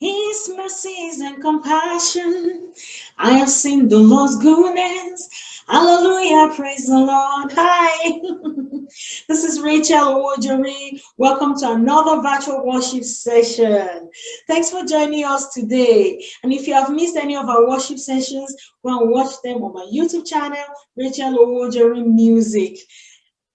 His mercies and compassion. I have seen the Lord's goodness. Hallelujah. Praise the Lord. Hi. this is Rachel Owojori. Welcome to another virtual worship session. Thanks for joining us today. And if you have missed any of our worship sessions, go and watch them on my YouTube channel, Rachel Owojori Music.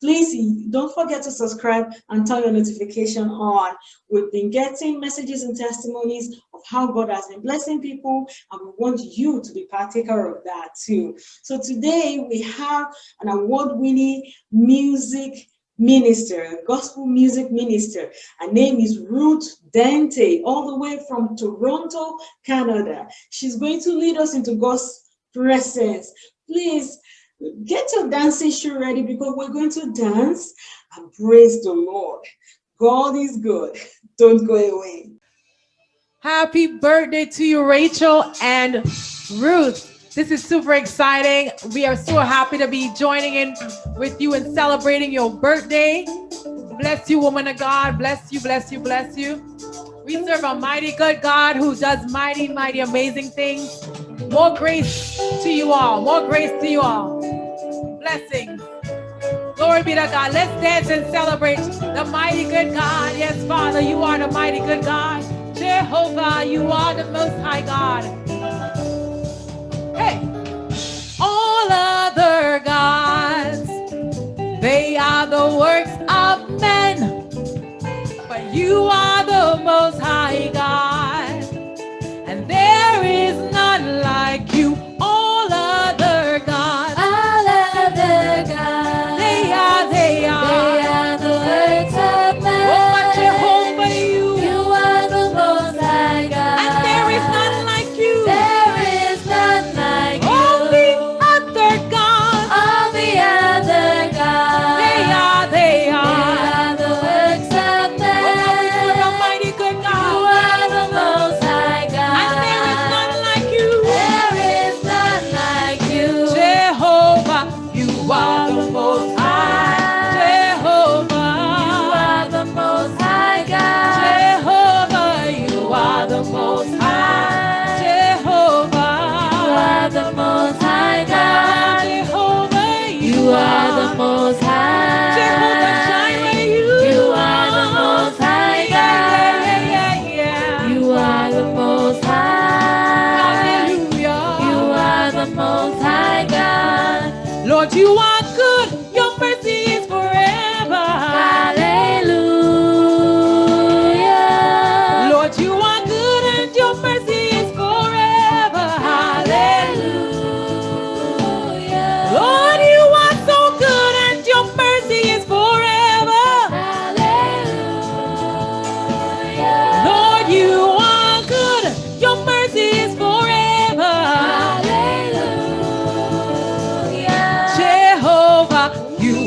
Please don't forget to subscribe and turn your notification on. We've been getting messages and testimonies of how God has been blessing people, and we want you to be partaker of that too. So today we have an award-winning music minister, gospel music minister. Her name is Ruth Dente, all the way from Toronto, Canada. She's going to lead us into God's presence. Please Get your dancing shoe ready because we're going to dance and praise the Lord. God is good. Don't go away. Happy birthday to you, Rachel and Ruth. This is super exciting. We are so happy to be joining in with you and celebrating your birthday. Bless you, woman of God. Bless you, bless you, bless you. We serve a mighty good God who does mighty, mighty, amazing things. More grace to you all. More grace to you all. Blessings. Glory be to God. Let's dance and celebrate the mighty good God. Yes, Father, you are the mighty good God. Jehovah, you are the most high God. Hey. All other gods, they are the works of men. But you are the most high God. And there is abençoado, amor.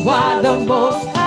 You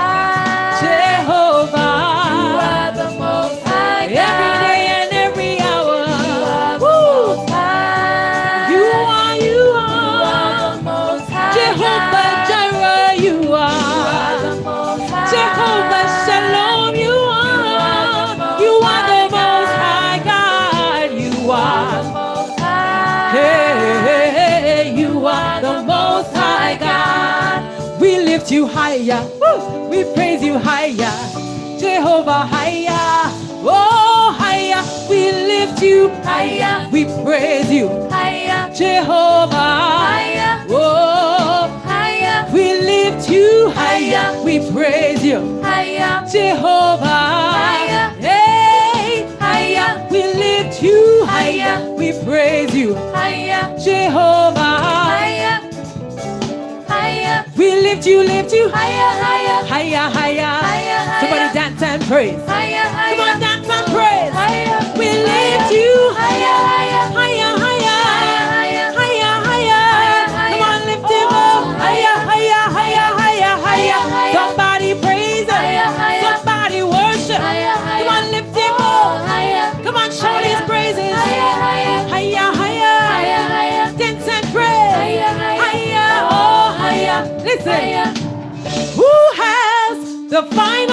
you higher. We praise you higher. Jehovah higher. Oh, higher. We lift you higher. We praise you higher. Jehovah higher. Hey, higher. We lift you higher. We praise you higher. Jehovah higher. We lift you, lift you higher, higher, higher, higher. higher Somebody dance and praise. Higher, higher. Come on, the final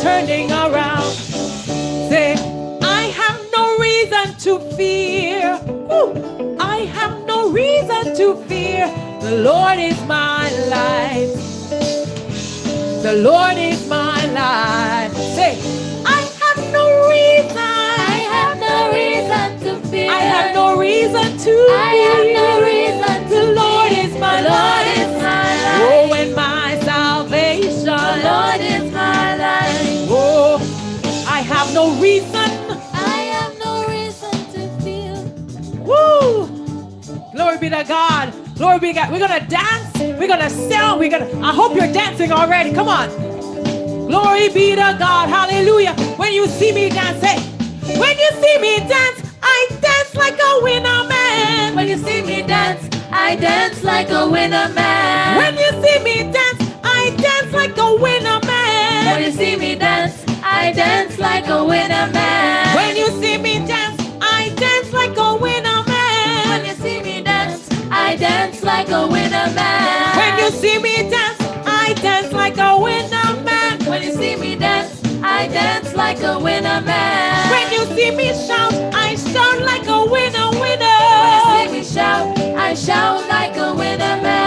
turning around. Say, I have no reason to fear. Woo. I have no reason to fear. The Lord is my light. The Lord is my light. Say, I have no reason. I have no reason to fear. I have no reason to I Be to God. Glory be to God. We're gonna dance. We're gonna sing. We're gonna. I hope you're dancing already. Come on. Glory be to God. Hallelujah. When you see me dance, hey. When you see me dance, I dance like a winner man. When you see me dance, I dance like a winner man. When you see me dance, I dance like a winner man. When you see me dance, I dance like a winner man. When you see me dance, like a winner man. When you see me dance, I dance like a winner man. When you see me dance, I dance like a winner man. When you see me shout, I shout like a winner, winner. When you see me shout, I shout like a winner man.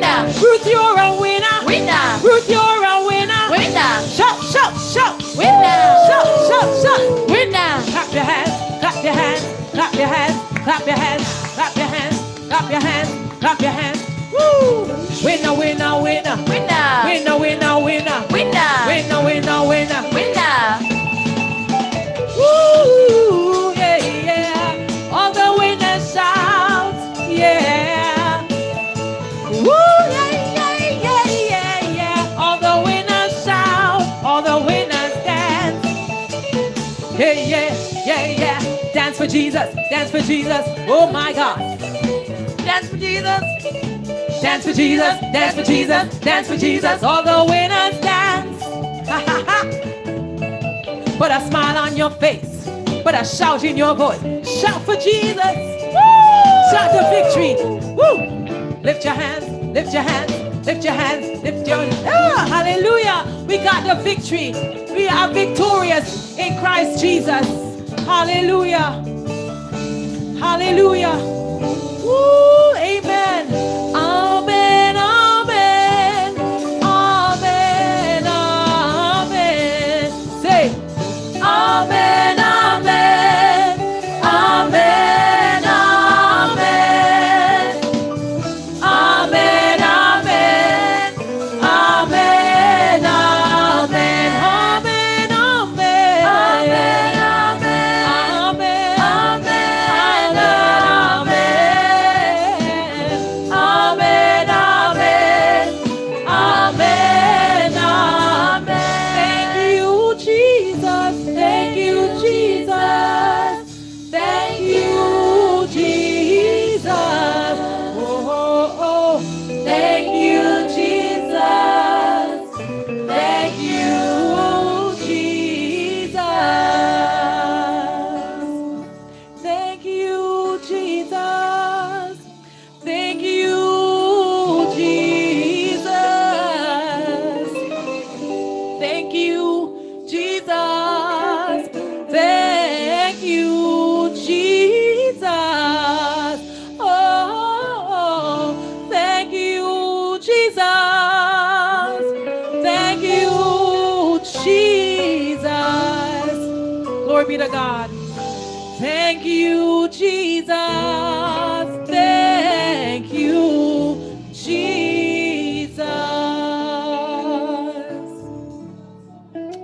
Winner. Ruth, you're a winner. Winner. Ruth, you're a winner. Winner. Shout, shout, shout. Winner. Shout, shout, shout. Winner. Clap your hands, clap your hands, clap your hands, clap your hands, clap your hands, clap your hands, clap your hands. Woo! Winner. Winner. Winner, winner, winner. Winner. Winner, yeah, yeah. Dance for Jesus. Dance for Jesus. Oh my God. Dance for Jesus. Dance for Jesus. Dance for Jesus. Dance for Jesus. All the winners dance. Ha ha ha. Put a smile on your face. Put a shout in your voice. Shout for Jesus. Woo! Shout the victory. Woo! Lift your hands. Lift your hands. Lift your hands. Lift your ah, Hallelujah. We got the victory. We are victorious in Christ Jesus. Hallelujah. Hallelujah. Woo! Amen.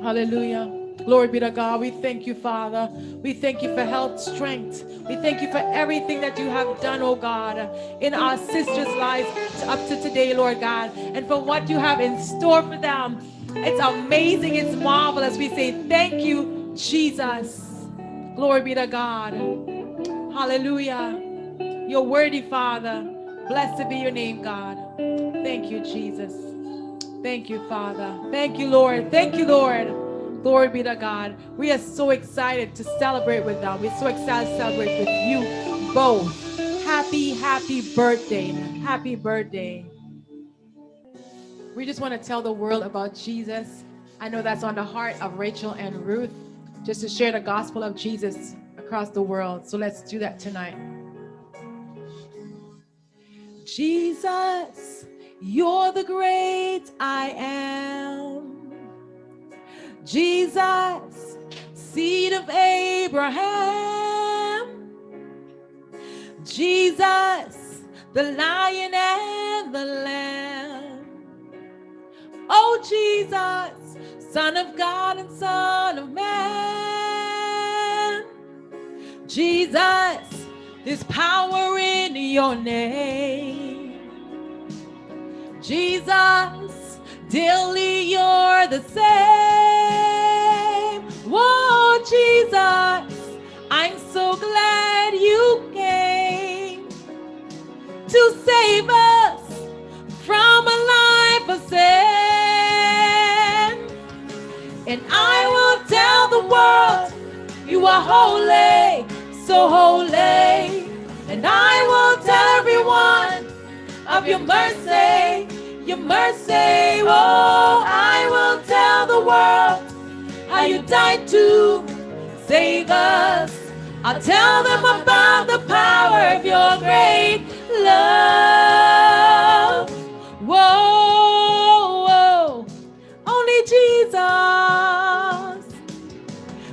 Hallelujah. Glory be to God. We thank you, Father. We thank you for health, strength. We thank you for everything that you have done, oh God, in our sisters' lives up to today, Lord God, and for what you have in store for them. It's amazing. It's marvelous. We say thank you, Jesus. Glory be to God. Hallelujah. You're worthy, Father. Blessed be your name, God. Thank you, Jesus. Thank you, Father. Thank you, Lord. Thank you, Lord. Glory be to God. We are so excited to celebrate with them. We're so excited to celebrate with you both. Happy, happy birthday. Happy birthday. We just want to tell the world about Jesus. I know that's on the heart of Rachel and Ruth, just to share the gospel of Jesus across the world. So let's do that tonight. Jesus, you're the great I am. Jesus, seed of Abraham. Jesus, the lion and the lamb. Oh, Jesus, Son of God and Son of Man. Jesus, there's power in your name. Jesus, daily you're the same. Whoa, Jesus, I'm so glad you came to save us from a life of sin. And I will tell the world you are holy, so holy. And I will tell everyone of your mercy, your mercy. Oh, I will tell the world how you died to save us. I'll tell them about the power of your great love. Whoa, whoa. only Jesus.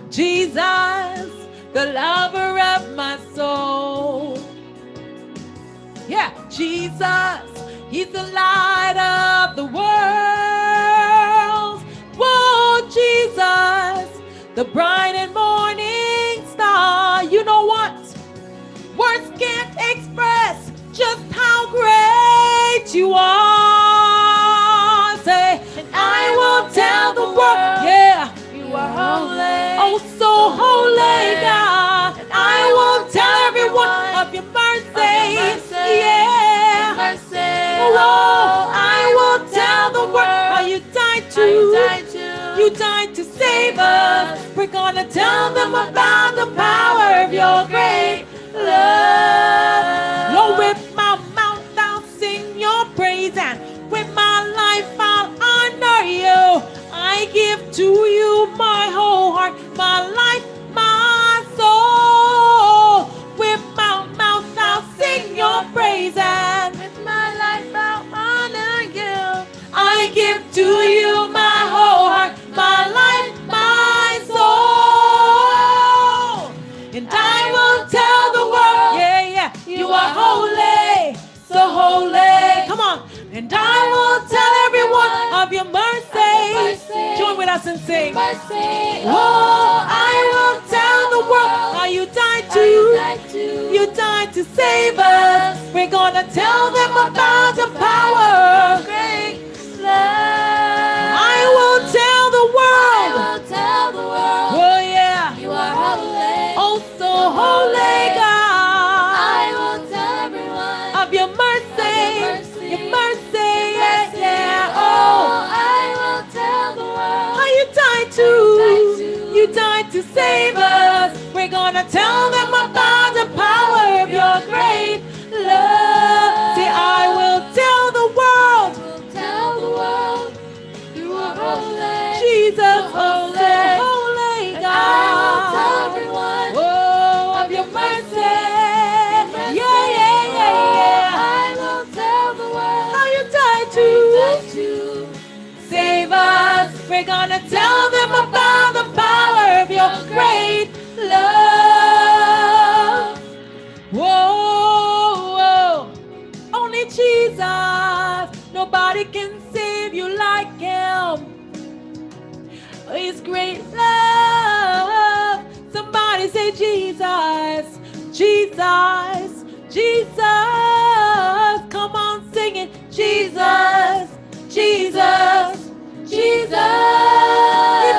Jesus, the lover of my soul. Yeah, Jesus, He's the light of the world. Whoa, Jesus, the bright and died to save us. We're gonna tell them about the power of your great love. Lord, with my mouth I'll sing your praise, and with my life I'll honor you. I give to you my whole heart, my life, my soul. With my mouth I'll sing your praise, and With my life I'll honor you. I give to you Mercy. Oh, I will tell the world how you died to. You died to save us. We're gonna tell them about the save us. We're gonna tell them about Jesus. Nobody can save you like him. His great love. Somebody say Jesus, Jesus, Jesus. Come on, sing it. Jesus, Jesus, Jesus.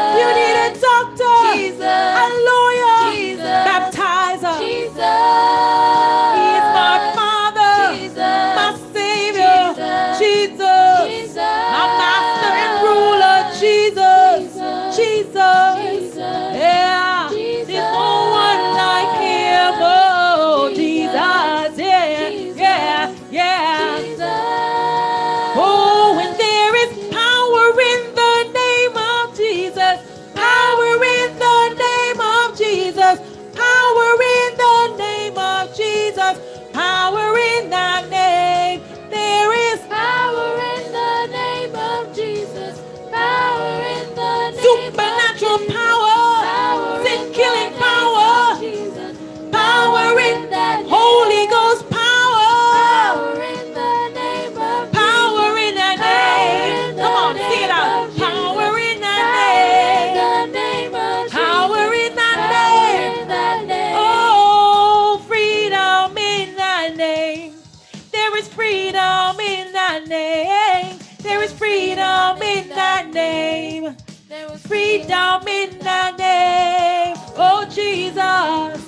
Freedom in name. Oh, Jesus.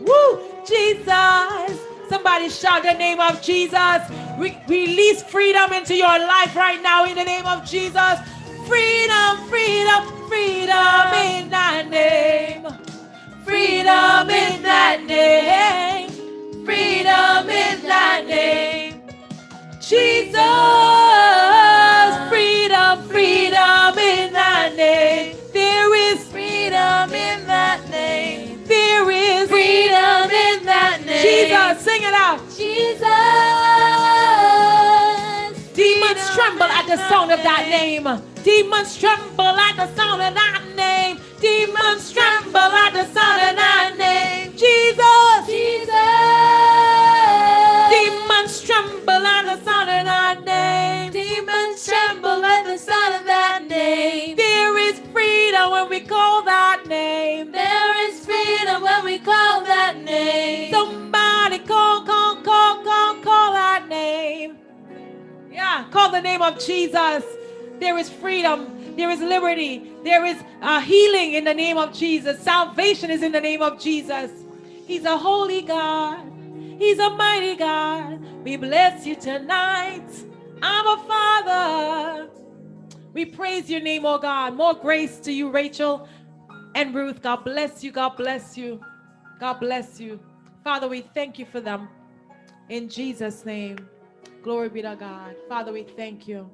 Woo, Jesus. Somebody shout the name of Jesus. Re- release freedom into your life right now in the name of Jesus. Freedom, freedom, freedom in that name. Freedom in that name. Freedom in that name. Jesus. The sound of that name. Demons tremble at the sound of that name. Demons tremble at the sound of that name. Jesus. Jesus. Call the name of Jesus. There is freedom. There is liberty. There is uh, healing in the name of Jesus. Salvation is in the name of Jesus. He's a holy God. He's a mighty God. We bless you tonight. I'm a father. We praise your name, oh God. More grace to you, Rachel and Ruth. God bless you. God bless you. God bless you. Father, we thank you for them. In Jesus' name. Glory be to God. Father, we thank you.